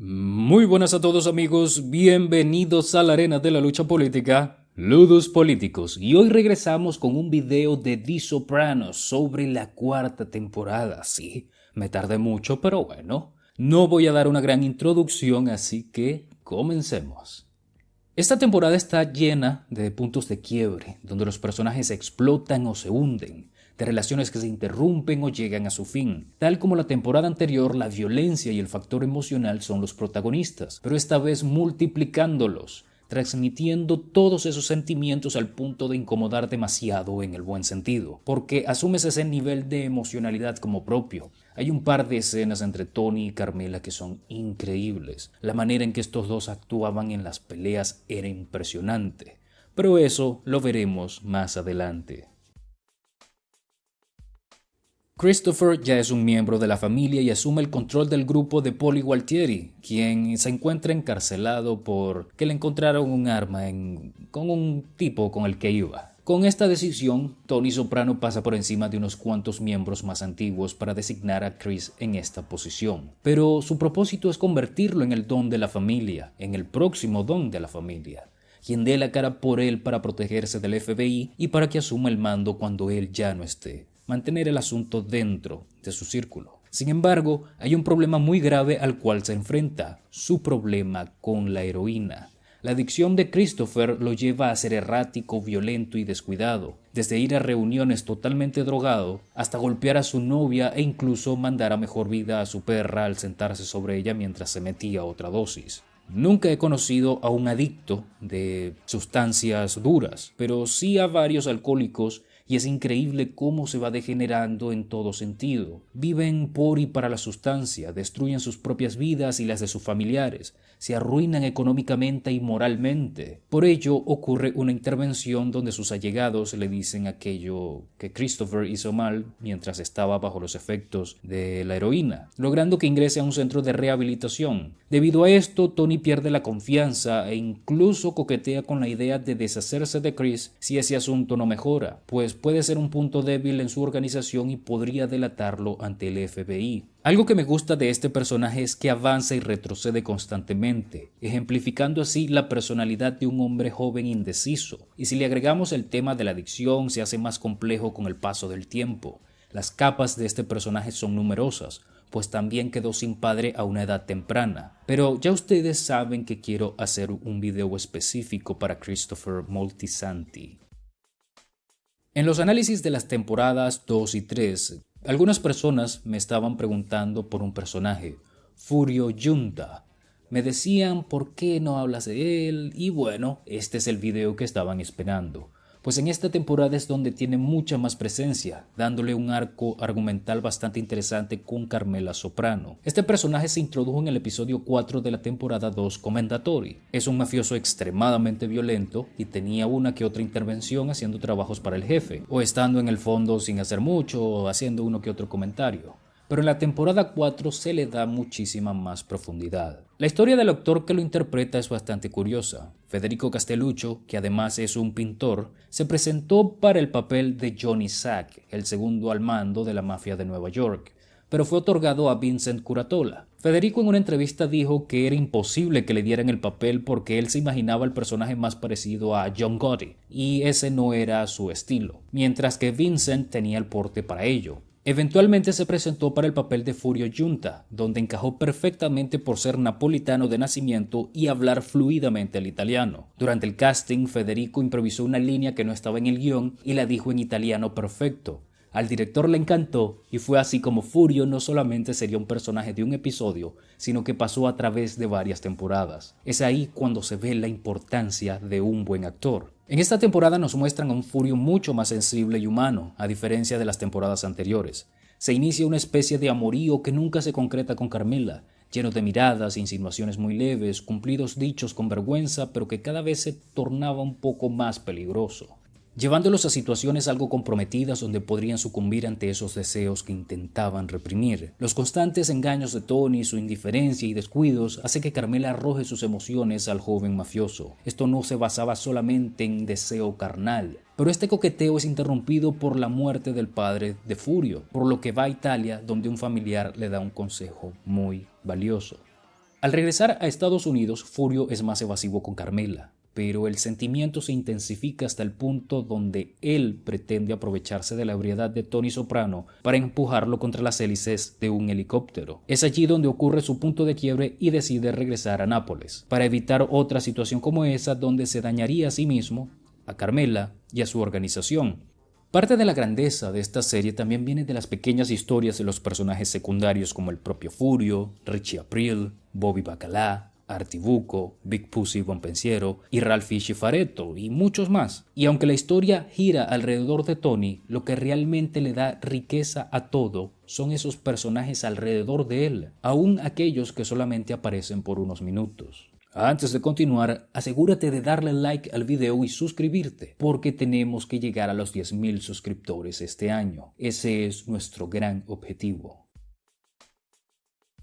Muy buenas a todos amigos, bienvenidos a la arena de la lucha política, Ludos Políticos, y hoy regresamos con un video de The Sopranos sobre la cuarta temporada. Sí, me tardé mucho, pero bueno, no voy a dar una gran introducción, así que comencemos. Esta temporada está llena de puntos de quiebre, donde los personajes explotan o se hunden, de relaciones que se interrumpen o llegan a su fin. Tal como la temporada anterior, la violencia y el factor emocional son los protagonistas, pero esta vez multiplicándolos, transmitiendo todos esos sentimientos al punto de incomodar demasiado en el buen sentido, porque asumes ese nivel de emocionalidad como propio. Hay un par de escenas entre Tony y Carmela que son increíbles. La manera en que estos dos actuaban en las peleas era impresionante, pero eso lo veremos más adelante. Christopher ya es un miembro de la familia y asume el control del grupo de Polly Gualtieri, quien se encuentra encarcelado por que le encontraron un arma con un tipo con el que iba. Con esta decisión, Tony Soprano pasa por encima de unos cuantos miembros más antiguos para designar a Chris en esta posición. Pero su propósito es convertirlo en el don de la familia, en el próximo don de la familia quien dé la cara por él para protegerse del FBI y para que asuma el mando cuando él ya no esté mantener el asunto dentro de su círculo. Sin embargo, hay un problema muy grave al cual se enfrenta, su problema con la heroína. La adicción de Christopher lo lleva a ser errático, violento y descuidado, desde ir a reuniones totalmente drogado hasta golpear a su novia e incluso mandar a mejor vida a su perra al sentarse sobre ella mientras se metía otra dosis. Nunca he conocido a un adicto de sustancias duras, pero sí a varios alcohólicos y es increíble cómo se va degenerando en todo sentido. Viven por y para la sustancia, destruyen sus propias vidas y las de sus familiares, se arruinan económicamente y moralmente. Por ello ocurre una intervención donde sus allegados le dicen aquello que Christopher hizo mal mientras estaba bajo los efectos de la heroína, logrando que ingrese a un centro de rehabilitación. Debido a esto, Tony pierde la confianza e incluso coquetea con la idea de deshacerse de Chris si ese asunto no mejora, pues puede ser un punto débil en su organización y podría delatarlo ante el FBI. Algo que me gusta de este personaje es que avanza y retrocede constantemente, ejemplificando así la personalidad de un hombre joven indeciso. Y si le agregamos el tema de la adicción, se hace más complejo con el paso del tiempo. Las capas de este personaje son numerosas, pues también quedó sin padre a una edad temprana. Pero ya ustedes saben que quiero hacer un video específico para Christopher Moltisanti. En los análisis de las temporadas 2 y 3, algunas personas me estaban preguntando por un personaje, Furio Yunta. Me decían por qué no hablas de él y bueno, este es el video que estaban esperando pues en esta temporada es donde tiene mucha más presencia, dándole un arco argumental bastante interesante con Carmela Soprano. Este personaje se introdujo en el episodio 4 de la temporada 2 Commendatory. Es un mafioso extremadamente violento y tenía una que otra intervención haciendo trabajos para el jefe, o estando en el fondo sin hacer mucho o haciendo uno que otro comentario pero en la temporada 4 se le da muchísima más profundidad. La historia del actor que lo interpreta es bastante curiosa. Federico Castelluccio, que además es un pintor, se presentó para el papel de Johnny Sack, el segundo al mando de la mafia de Nueva York, pero fue otorgado a Vincent Curatola. Federico en una entrevista dijo que era imposible que le dieran el papel porque él se imaginaba el personaje más parecido a John Gotti, y ese no era su estilo, mientras que Vincent tenía el porte para ello. Eventualmente se presentó para el papel de Furio Junta, donde encajó perfectamente por ser napolitano de nacimiento y hablar fluidamente el italiano. Durante el casting, Federico improvisó una línea que no estaba en el guion y la dijo en italiano perfecto. Al director le encantó y fue así como Furio no solamente sería un personaje de un episodio, sino que pasó a través de varias temporadas. Es ahí cuando se ve la importancia de un buen actor. En esta temporada nos muestran a un Furio mucho más sensible y humano, a diferencia de las temporadas anteriores. Se inicia una especie de amorío que nunca se concreta con Carmela, lleno de miradas, insinuaciones muy leves, cumplidos dichos con vergüenza, pero que cada vez se tornaba un poco más peligroso llevándolos a situaciones algo comprometidas donde podrían sucumbir ante esos deseos que intentaban reprimir. Los constantes engaños de Tony, su indiferencia y descuidos hace que Carmela arroje sus emociones al joven mafioso. Esto no se basaba solamente en deseo carnal, pero este coqueteo es interrumpido por la muerte del padre de Furio, por lo que va a Italia donde un familiar le da un consejo muy valioso. Al regresar a Estados Unidos, Furio es más evasivo con Carmela, pero el sentimiento se intensifica hasta el punto donde él pretende aprovecharse de la ebriedad de Tony Soprano para empujarlo contra las hélices de un helicóptero. Es allí donde ocurre su punto de quiebre y decide regresar a Nápoles, para evitar otra situación como esa donde se dañaría a sí mismo, a Carmela y a su organización. Parte de la grandeza de esta serie también viene de las pequeñas historias de los personajes secundarios como el propio Furio, Richie April, Bobby Bacalá, Artibuco, Big Pussy Bonpensiero y Ralphie Schifaretto y muchos más. Y aunque la historia gira alrededor de Tony, lo que realmente le da riqueza a todo son esos personajes alrededor de él, aun aquellos que solamente aparecen por unos minutos. Antes de continuar, asegúrate de darle like al video y suscribirte, porque tenemos que llegar a los 10.000 suscriptores este año. Ese es nuestro gran objetivo.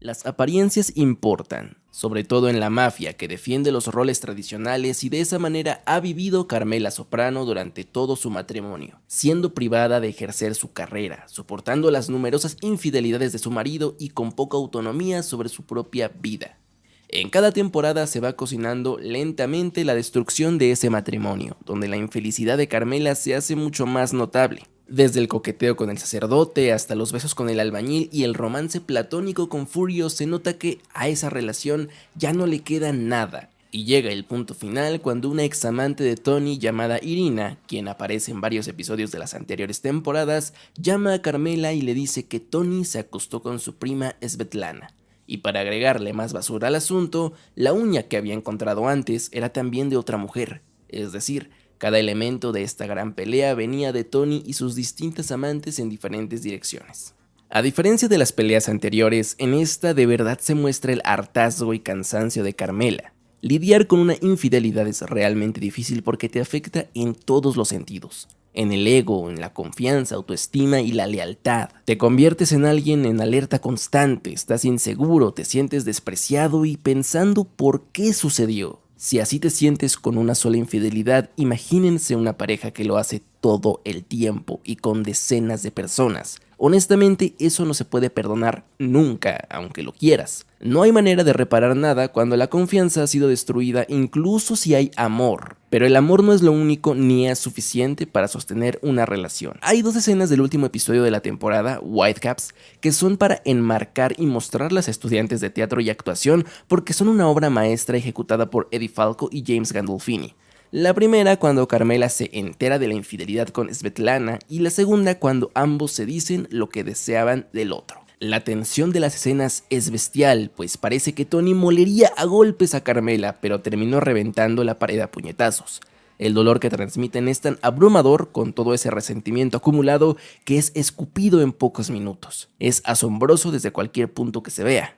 Las apariencias importan, sobre todo en la mafia que defiende los roles tradicionales y de esa manera ha vivido Carmela Soprano durante todo su matrimonio, siendo privada de ejercer su carrera, soportando las numerosas infidelidades de su marido y con poca autonomía sobre su propia vida. En cada temporada se va cocinando lentamente la destrucción de ese matrimonio, donde la infelicidad de Carmela se hace mucho más notable. Desde el coqueteo con el sacerdote hasta los besos con el albañil y el romance platónico con Furio se nota que a esa relación ya no le queda nada. Y llega el punto final cuando una ex amante de Tony llamada Irina, quien aparece en varios episodios de las anteriores temporadas, llama a Carmela y le dice que Tony se acostó con su prima Svetlana. Y para agregarle más basura al asunto, la uña que había encontrado antes era también de otra mujer, es decir, cada elemento de esta gran pelea venía de Tony y sus distintas amantes en diferentes direcciones. A diferencia de las peleas anteriores, en esta de verdad se muestra el hartazgo y cansancio de Carmela. Lidiar con una infidelidad es realmente difícil porque te afecta en todos los sentidos. En el ego, en la confianza, autoestima y la lealtad. Te conviertes en alguien en alerta constante, estás inseguro, te sientes despreciado y pensando por qué sucedió. Si así te sientes con una sola infidelidad, imagínense una pareja que lo hace todo el tiempo y con decenas de personas. Honestamente, eso no se puede perdonar nunca, aunque lo quieras. No hay manera de reparar nada cuando la confianza ha sido destruida incluso si hay amor. Pero el amor no es lo único ni es suficiente para sostener una relación. Hay dos escenas del último episodio de la temporada, Whitecaps, que son para enmarcar y mostrar las estudiantes de teatro y actuación porque son una obra maestra ejecutada por Eddie Falco y James Gandolfini. La primera cuando Carmela se entera de la infidelidad con Svetlana y la segunda cuando ambos se dicen lo que deseaban del otro. La tensión de las escenas es bestial, pues parece que Tony molería a golpes a Carmela, pero terminó reventando la pared a puñetazos. El dolor que transmiten es tan abrumador con todo ese resentimiento acumulado que es escupido en pocos minutos. Es asombroso desde cualquier punto que se vea.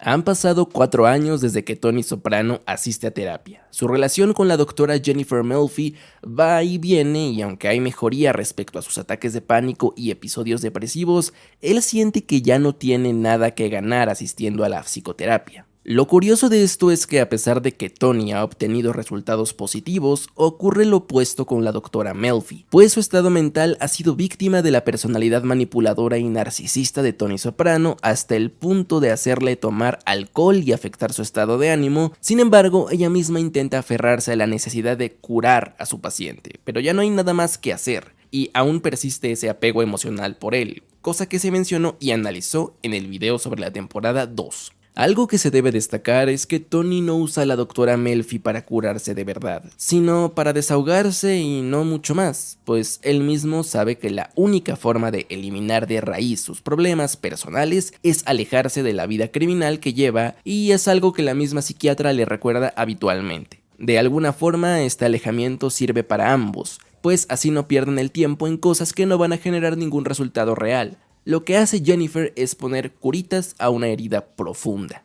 Han pasado cuatro años desde que Tony Soprano asiste a terapia. Su relación con la doctora Jennifer Melfi va y viene y aunque hay mejoría respecto a sus ataques de pánico y episodios depresivos, él siente que ya no tiene nada que ganar asistiendo a la psicoterapia. Lo curioso de esto es que a pesar de que Tony ha obtenido resultados positivos, ocurre lo opuesto con la doctora Melfi, pues su estado mental ha sido víctima de la personalidad manipuladora y narcisista de Tony Soprano hasta el punto de hacerle tomar alcohol y afectar su estado de ánimo, sin embargo ella misma intenta aferrarse a la necesidad de curar a su paciente, pero ya no hay nada más que hacer, y aún persiste ese apego emocional por él, cosa que se mencionó y analizó en el video sobre la temporada 2. Algo que se debe destacar es que Tony no usa a la doctora Melfi para curarse de verdad, sino para desahogarse y no mucho más, pues él mismo sabe que la única forma de eliminar de raíz sus problemas personales es alejarse de la vida criminal que lleva y es algo que la misma psiquiatra le recuerda habitualmente. De alguna forma este alejamiento sirve para ambos, pues así no pierden el tiempo en cosas que no van a generar ningún resultado real, lo que hace Jennifer es poner curitas a una herida profunda.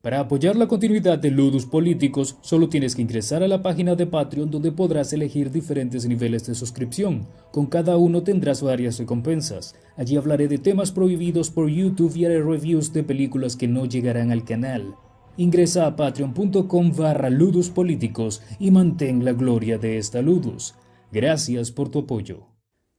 Para apoyar la continuidad de Ludus Políticos, solo tienes que ingresar a la página de Patreon donde podrás elegir diferentes niveles de suscripción. Con cada uno tendrás varias recompensas. Allí hablaré de temas prohibidos por YouTube y haré reviews de películas que no llegarán al canal. Ingresa a patreon.com barra Ludus y mantén la gloria de esta Ludus. Gracias por tu apoyo.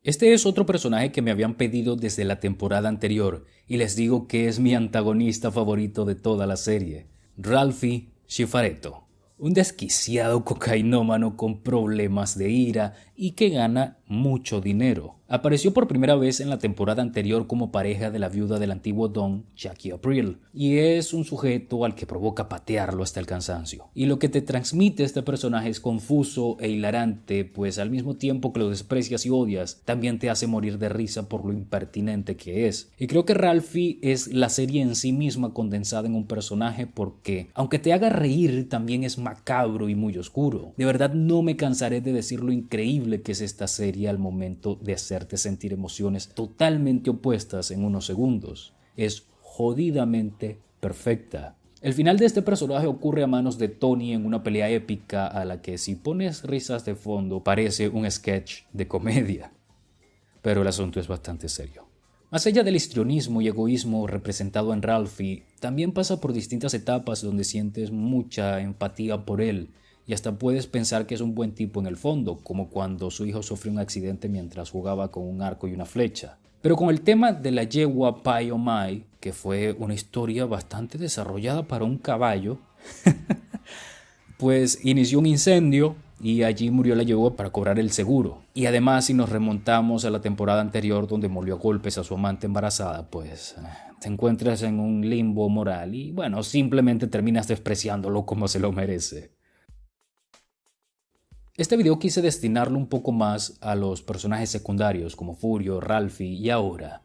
Este es otro personaje que me habían pedido desde la temporada anterior y les digo que es mi antagonista favorito de toda la serie, Ralphie Schifaretto un desquiciado cocainómano con problemas de ira y que gana mucho dinero. Apareció por primera vez en la temporada anterior como pareja de la viuda del antiguo Don, Jackie April, y es un sujeto al que provoca patearlo hasta el cansancio. Y lo que te transmite este personaje es confuso e hilarante, pues al mismo tiempo que lo desprecias y odias, también te hace morir de risa por lo impertinente que es. Y creo que Ralphie es la serie en sí misma condensada en un personaje porque, aunque te haga reír, también es macabro y muy oscuro. De verdad no me cansaré de decir lo increíble que es esta serie al momento de hacerte sentir emociones totalmente opuestas en unos segundos. Es jodidamente perfecta. El final de este personaje ocurre a manos de Tony en una pelea épica a la que si pones risas de fondo parece un sketch de comedia. Pero el asunto es bastante serio. Más allá del histrionismo y egoísmo representado en Ralphie, también pasa por distintas etapas donde sientes mucha empatía por él y hasta puedes pensar que es un buen tipo en el fondo, como cuando su hijo sufrió un accidente mientras jugaba con un arco y una flecha. Pero con el tema de la yegua Pai o Mai, que fue una historia bastante desarrollada para un caballo, pues inició un incendio y allí murió la yegua para cobrar el seguro. Y además si nos remontamos a la temporada anterior donde murió a golpes a su amante embarazada, pues eh, te encuentras en un limbo moral y bueno, simplemente terminas despreciándolo como se lo merece. Este video quise destinarlo un poco más a los personajes secundarios como Furio, Ralphie y ahora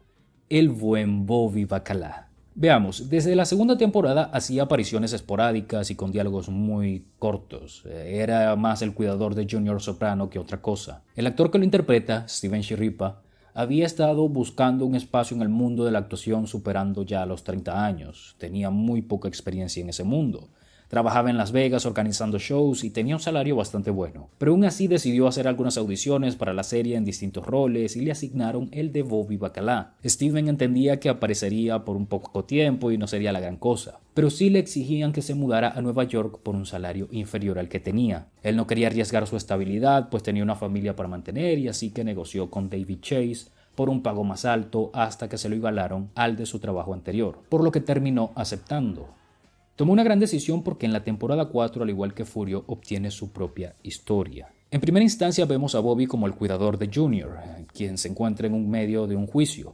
el buen Bobby Bacala. Veamos, desde la segunda temporada hacía apariciones esporádicas y con diálogos muy cortos. Era más el cuidador de Junior Soprano que otra cosa. El actor que lo interpreta, Steven Shiripa, había estado buscando un espacio en el mundo de la actuación superando ya los 30 años. Tenía muy poca experiencia en ese mundo. Trabajaba en Las Vegas organizando shows y tenía un salario bastante bueno, pero aún así decidió hacer algunas audiciones para la serie en distintos roles y le asignaron el de Bobby Bacalá. Steven entendía que aparecería por un poco tiempo y no sería la gran cosa, pero sí le exigían que se mudara a Nueva York por un salario inferior al que tenía. Él no quería arriesgar su estabilidad, pues tenía una familia para mantener y así que negoció con David Chase por un pago más alto hasta que se lo igualaron al de su trabajo anterior, por lo que terminó aceptando. Tomó una gran decisión porque en la temporada 4, al igual que Furio, obtiene su propia historia. En primera instancia vemos a Bobby como el cuidador de Junior, quien se encuentra en un medio de un juicio.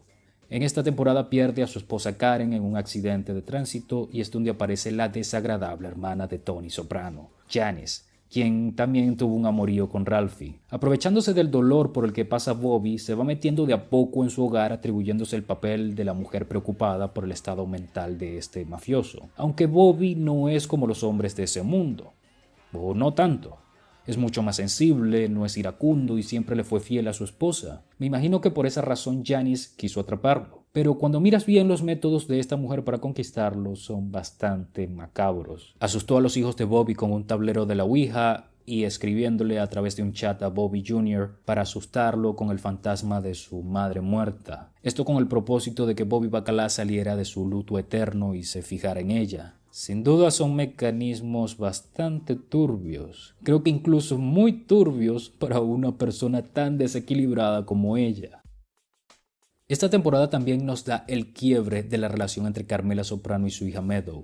En esta temporada pierde a su esposa Karen en un accidente de tránsito y es donde aparece la desagradable hermana de Tony Soprano, Janice, quien también tuvo un amorío con Ralphie. Aprovechándose del dolor por el que pasa Bobby, se va metiendo de a poco en su hogar atribuyéndose el papel de la mujer preocupada por el estado mental de este mafioso. Aunque Bobby no es como los hombres de ese mundo, o no tanto. Es mucho más sensible, no es iracundo y siempre le fue fiel a su esposa. Me imagino que por esa razón Janice quiso atraparlo. Pero cuando miras bien los métodos de esta mujer para conquistarlo son bastante macabros. Asustó a los hijos de Bobby con un tablero de la Ouija y escribiéndole a través de un chat a Bobby Jr. para asustarlo con el fantasma de su madre muerta. Esto con el propósito de que Bobby Bacalá saliera de su luto eterno y se fijara en ella. Sin duda son mecanismos bastante turbios, creo que incluso muy turbios para una persona tan desequilibrada como ella. Esta temporada también nos da el quiebre de la relación entre Carmela Soprano y su hija Meadow.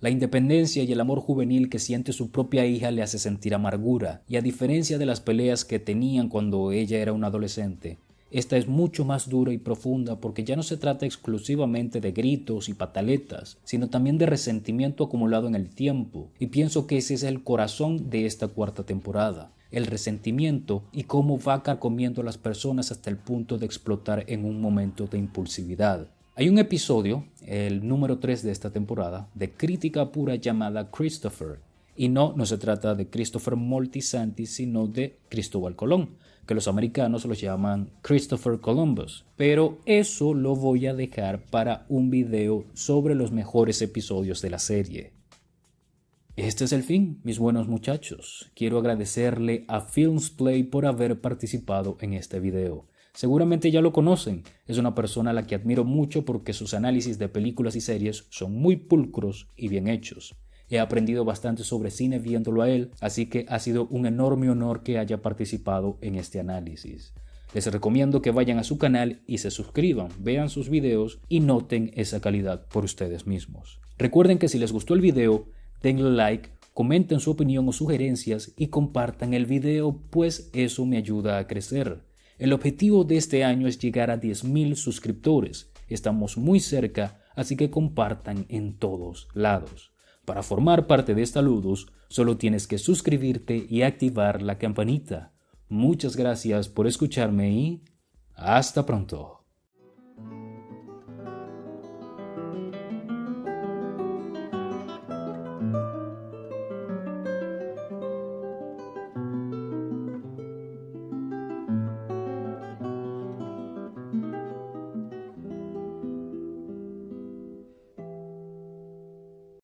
La independencia y el amor juvenil que siente su propia hija le hace sentir amargura, y a diferencia de las peleas que tenían cuando ella era una adolescente, esta es mucho más dura y profunda porque ya no se trata exclusivamente de gritos y pataletas, sino también de resentimiento acumulado en el tiempo, y pienso que ese es el corazón de esta cuarta temporada, el resentimiento y cómo va carcomiendo a las personas hasta el punto de explotar en un momento de impulsividad. Hay un episodio, el número 3 de esta temporada, de crítica pura llamada Christopher, y no, no se trata de Christopher Moltisanti, sino de Cristóbal Colón, que los americanos los llaman Christopher Columbus. Pero eso lo voy a dejar para un video sobre los mejores episodios de la serie. Este es el fin, mis buenos muchachos. Quiero agradecerle a Filmsplay por haber participado en este video. Seguramente ya lo conocen, es una persona a la que admiro mucho porque sus análisis de películas y series son muy pulcros y bien hechos. He aprendido bastante sobre cine viéndolo a él, así que ha sido un enorme honor que haya participado en este análisis. Les recomiendo que vayan a su canal y se suscriban, vean sus videos y noten esa calidad por ustedes mismos. Recuerden que si les gustó el video, denle like, comenten su opinión o sugerencias y compartan el video, pues eso me ayuda a crecer. El objetivo de este año es llegar a 10.000 suscriptores. Estamos muy cerca, así que compartan en todos lados. Para formar parte de esta Ludus, solo tienes que suscribirte y activar la campanita. Muchas gracias por escucharme y hasta pronto.